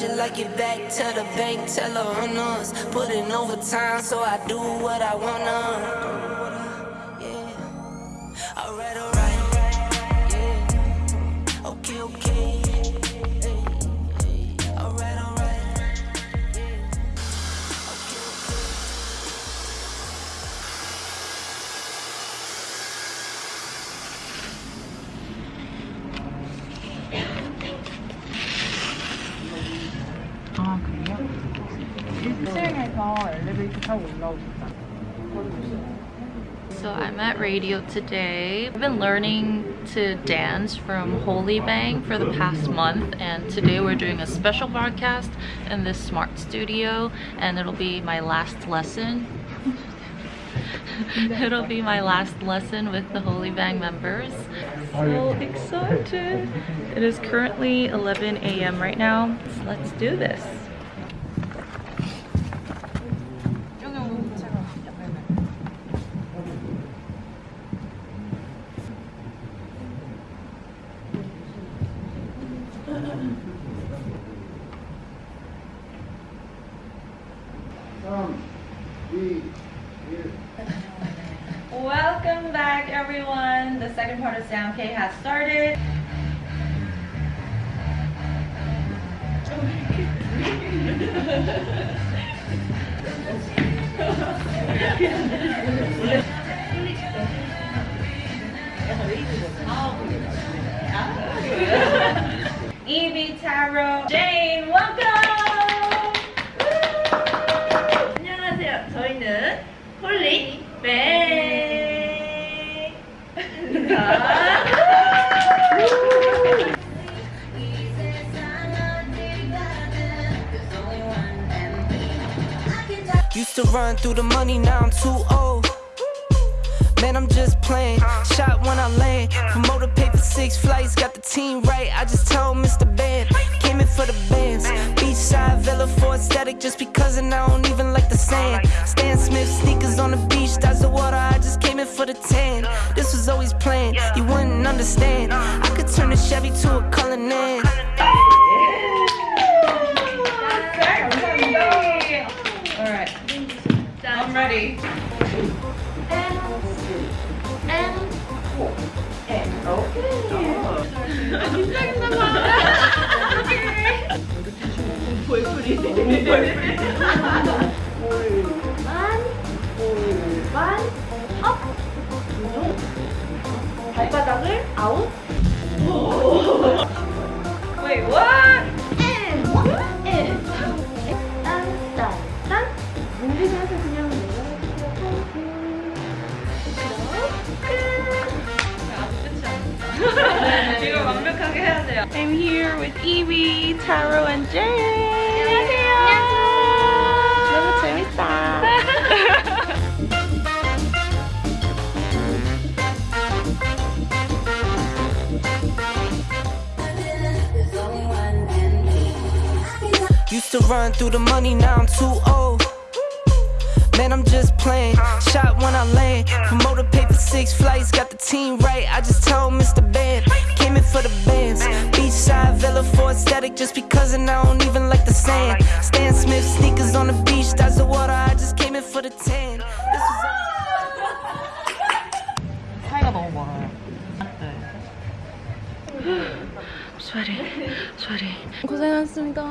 You like it back? to the bank, tell her on us. Put in overtime so I do what I wanna. Radio today. I've been learning to dance from Holy Bang for the past month and today we're doing a special broadcast in this smart studio and it'll be my last lesson. it'll be my last lesson with the Holy Bang members. So excited! It is currently 11 a.m. right now. So let's do this. Welcome back everyone. The second part of Sound K has started. Evie, Taro, Jane, welcome! 안녕하세요. 저희는 홀리 뱅. Used to run through the money, now I'm too old. Man, I'm just playing. Shot when I land. Promoter paid for six flights, 보이프리 골반 골반 업 발바닥을 아웃 I'm here with Evie, Taro, and Jay. 안녕하세요. 너무 재밌다. Used to run through the money, now I'm too old. Man, I'm just playing. Shot when I land. Promoter paid for six flights, got the team right. I just told aesthetic just because, and I don't even like the sand. Stan Smith sneakers on the beach, that's the water. I just came in for the tan. This was 차이가 너무 멀어요 Sweaty, sweaty. 고생하셨습니다.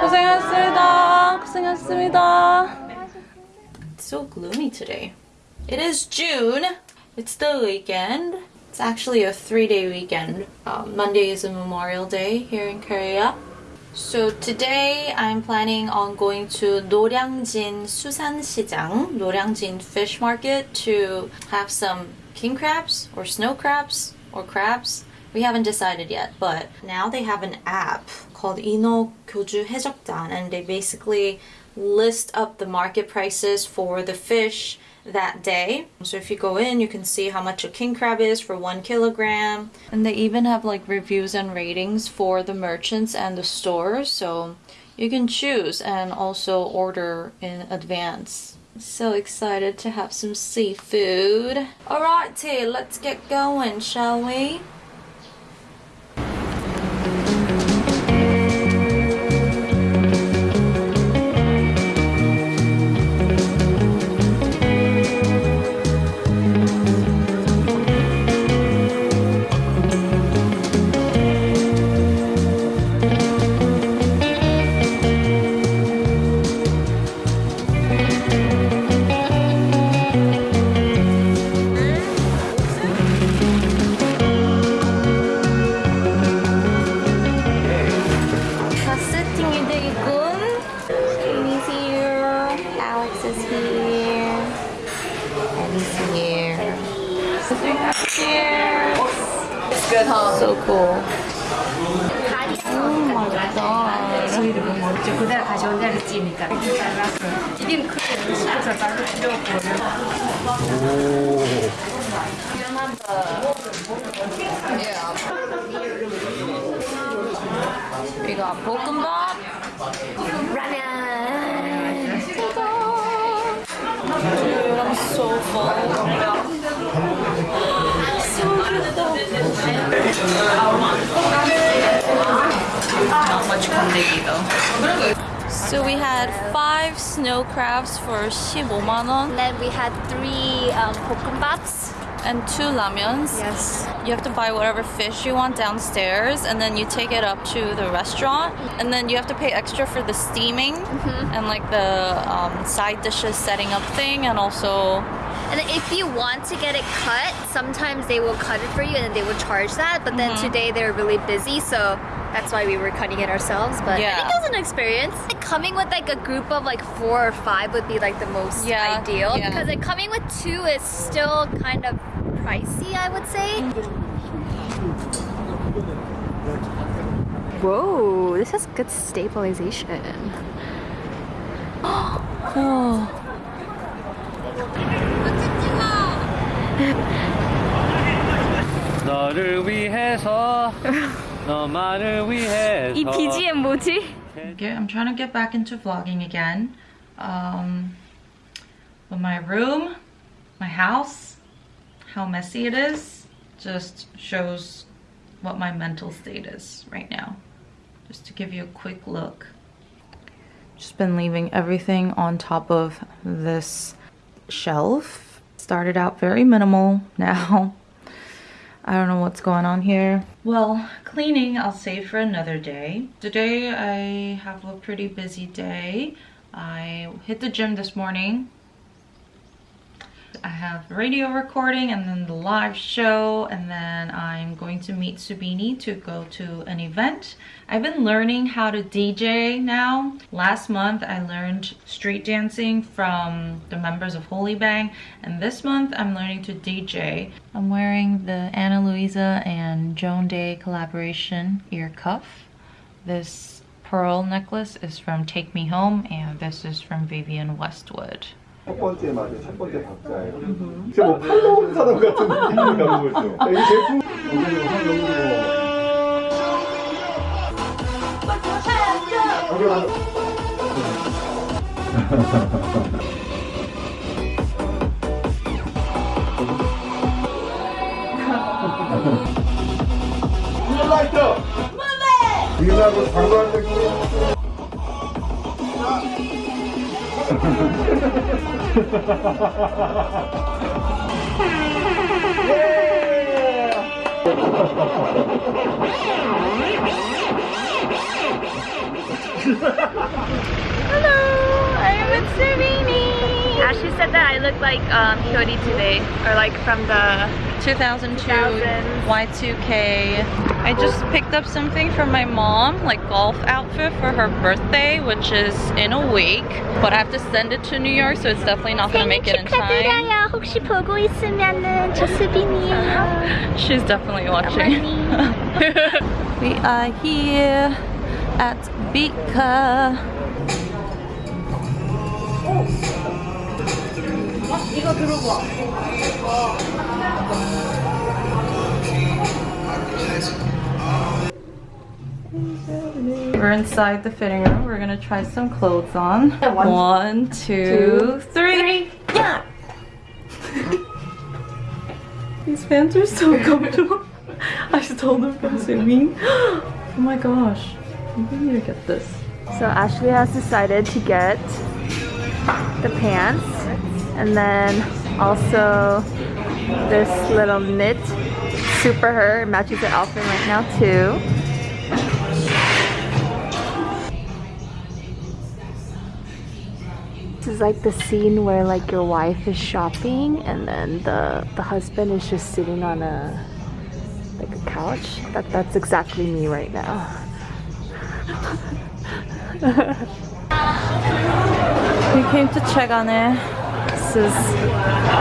고생하셨습니다. 고생하셨습니다. It's so gloomy today. It is June. It's the weekend. It's actually a three-day weekend. Um, Monday is a Memorial Day here in Korea. So today I'm planning on going to Noryangjin Susansijang, Noryangjin Fish Market to have some king crabs or snow crabs or crabs. We haven't decided yet, but now they have an app called Ino Kyoju Hejokdan and they basically list up the market prices for the fish that day. So if you go in, you can see how much a king crab is for one kilogram. And they even have like reviews and ratings for the merchants and the stores. So you can choose and also order in advance. So excited to have some seafood. Alrighty, let's get going, shall we? 이거 볶음밥 라면 Dude, I'm so full. So good. Not much quantity though. So we had five snow crabs for 15,000 Then we had three um. And two ramyuns. Yes. You have to buy whatever fish you want downstairs and then you take it up to the restaurant. And then you have to pay extra for the steaming mm -hmm. and like the um, side dishes setting up thing and also and if you want to get it cut, sometimes they will cut it for you and then they will charge that. But then mm-hmm. today they're really busy, so that's why we were cutting it ourselves. But I Yeah. think it was an experience. Like, coming with like a group of like four or five would be like the most Yeah, ideal yeah. because like coming with two is still kind of pricey, I would say. Whoa, this has good stabilization. oh. 너를 위해서 너만을 위해서 이 BGM 뭐지? Okay, I'm trying to get back into vlogging again. Um, but my room, my house, how messy it is, just shows what my mental state is right now. Just to give you a quick look. Just been leaving everything on top of this shelf. Started out very minimal now. I don't know what's going on here. Well, cleaning I'll save for another day. Today I have a pretty busy day. I hit the gym this morning. I have radio recording and then the live show and then I'm going to meet Subini to go to an event. I've been learning how to DJ now. Last month I learned street dancing from the members of Holy Bang and this month I'm learning to DJ. I'm wearing the Anna Luisa and Joan Day collaboration ear cuff. This pearl necklace is from Take Me Home and this is from Vivienne Westwood. 첫 번째 맞아요. 첫 번째 박자예요. 진짜 뭐 팔로 온 사람 같은 느낌이 나는 거죠. 이 제품 오늘 팔로 라이터! 우리나라 광고할 때 Hello, I'm with Savini. Ashley said that I look like um, Hyori today, or like from the 2002 2000s. Y2K. I just picked up something from my mom, like golf outfit for her birthday, which is in a week. But I have to send it to New York, so it's definitely not gonna make it in time. 축하드려요. 혹시 보고 있으면은 저 수빈이에요. She's definitely watching. we are here at Bika. We're inside the fitting room. We're gonna try some clothes on. One, two, three. Yeah. These pants are so comfortable. I stole them from swimming. Oh my gosh. We need to get this. So Ashley has decided to get the pants and then also this little knit super her It matches the outfit right now too. This is like the scene where like your wife is shopping and then the the husband is just sitting on a like a couch. That that's exactly me right now. We came to Chegane. This is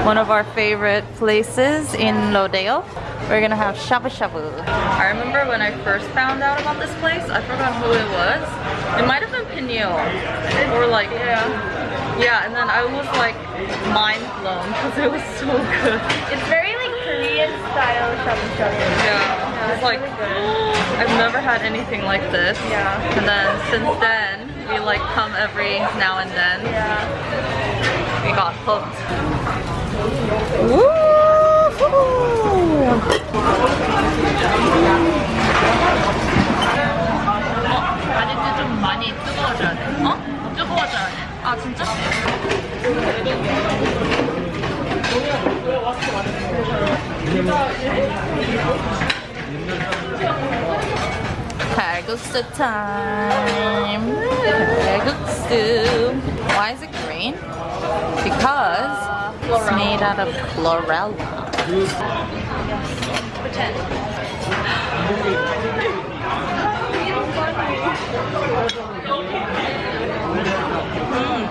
one of our favorite places in Lodeo. We're gonna have shabu shabu. I remember when I first found out about this place, I forgot who it was. It might have been Peniel. Or like, yeah. Yeah, and then I was like mind blown because it was so good. It's very like Korean style shabu shabu. Yeah, it's like I've never had anything like this. Yeah. And then since then, we like come every now and then. Yeah. We got hooked. 바지도 좀 많이 뜨거워져야 돼. 어? 뜨거워져야 돼. 아 진짜? 칼국수 time. 칼국수. Why is it green? Because it's made out of chlorella. tent. Mm.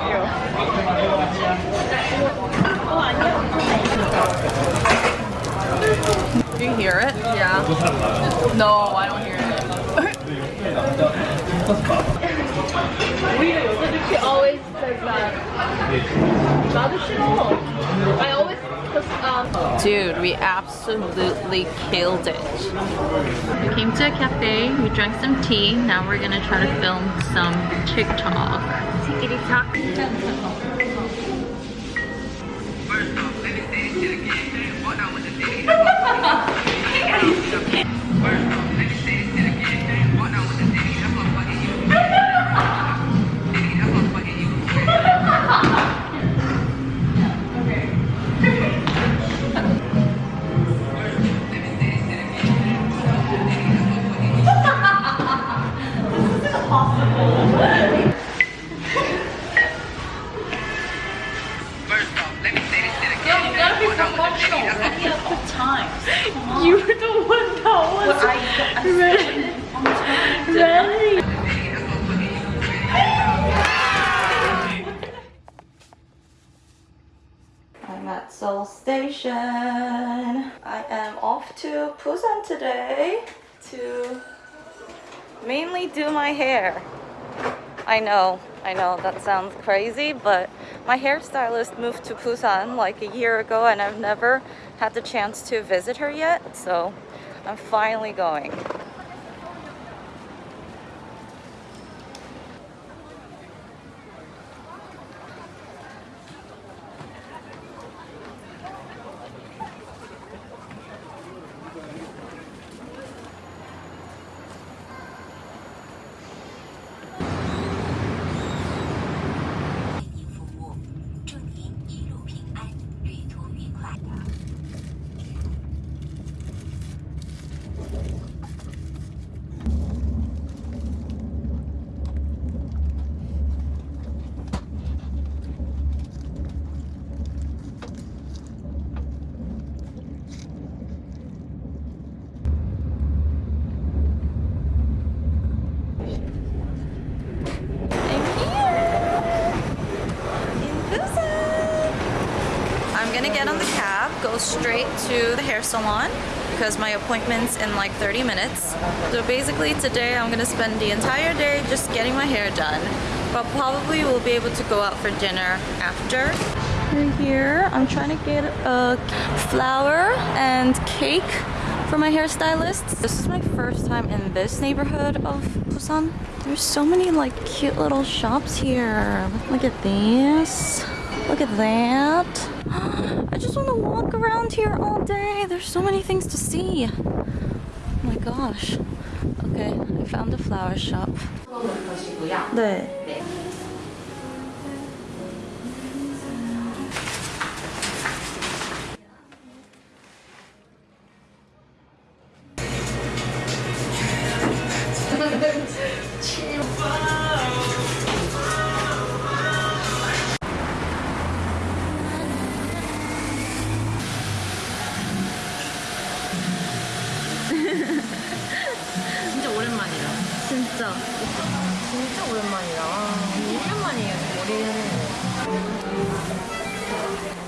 Do you hear it? Yeah. No, I don't hear it. she always says that. Not a shit Dude, we absolutely killed it. We came to a cafe, we drank some tea, now we're gonna try to film some TikTok. you mainly do my hair. I know, I know that sounds crazy, but my hairstylist moved to Busan like a year ago and I've never had the chance to visit her yet, so I'm finally going. I'm gonna get on the cab, go straight to the hair salon because my appointment's in like 30 minutes. So basically today I'm gonna spend the entire day just getting my hair done. but probably we'll be able to go out for dinner after. We're here. I'm trying to get a flower and cake for my hairstylist. This is my first time in this neighborhood of Busan. There's so many like cute little shops here. Look at this. Look at that. I just want to walk around here all day. There's so many things to see. Oh my gosh. Okay, I found a flower shop. 네. 진짜. 진짜 오랜만이다. 1년 만이에요, 머리는. We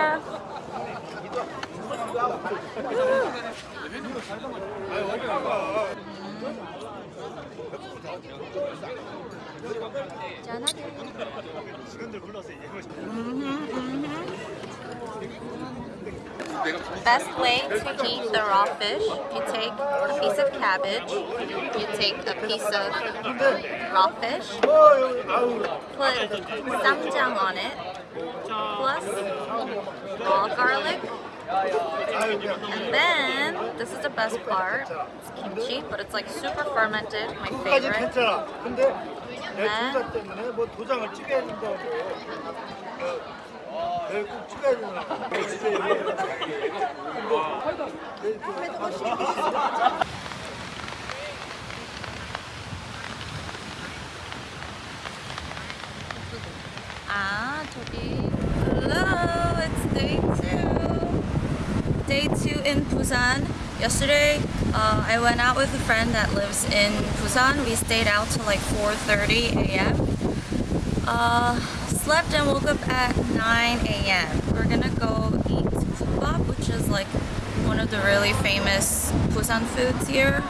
my hair. Best way to eat the raw fish, you take a piece of cabbage, you take a piece of raw fish, put ssamjang on it, plus all garlic. And then, this is the best part, it's kimchi, but it's like super fermented, my favorite. And then, Hello, it's day 2 Day 2 in Busan. Yesterday, uh, I went out with a friend that lives in Busan. We stayed out till like 4.30 a.m. Uh, slept and woke up at 9 a.m. We're gonna go eat kimbap, which is like one of the really famous Busan foods here.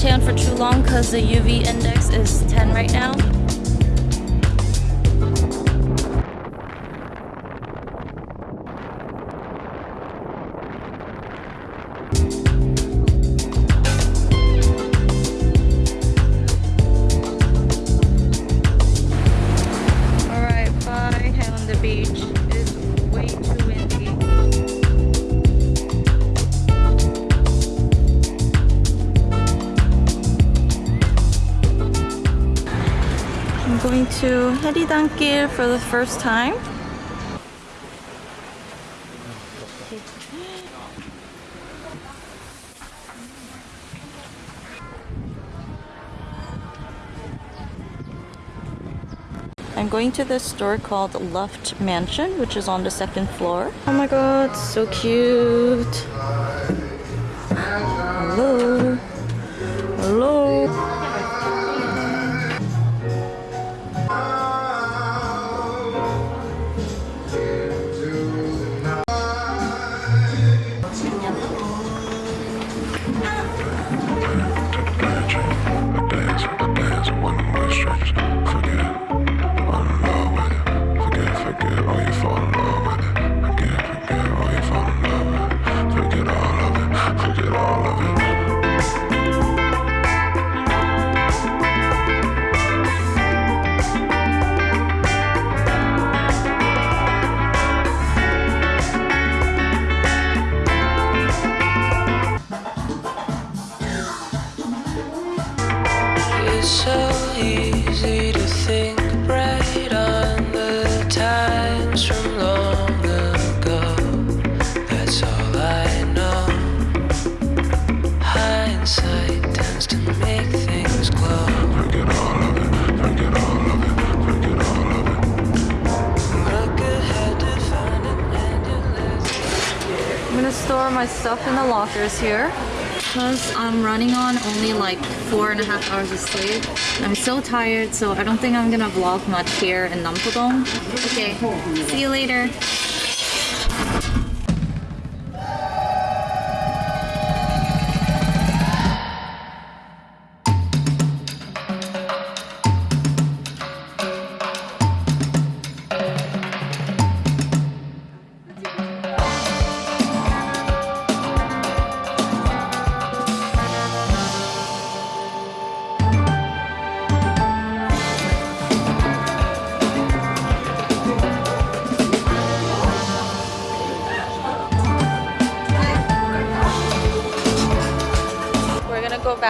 Tan for too long because the UV index is 10 right now. Haeridan-gil for the first time. I'm going to this store called Luft Mansion, which is on the second floor. Oh my god, so cute. Hello. Hello. Store my stuff in the lockers here. Because I'm running on only like four and a half hours of sleep. I'm so tired, so I don't think I'm gonna vlog much here in Nampodong. Okay, see you later.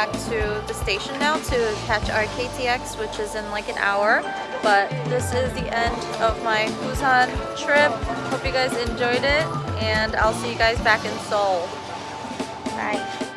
Back to the station now to catch our KTX, which is in like an hour. But this is the end of my Busan trip. Hope you guys enjoyed it, and I'll see you guys back in Seoul. Bye.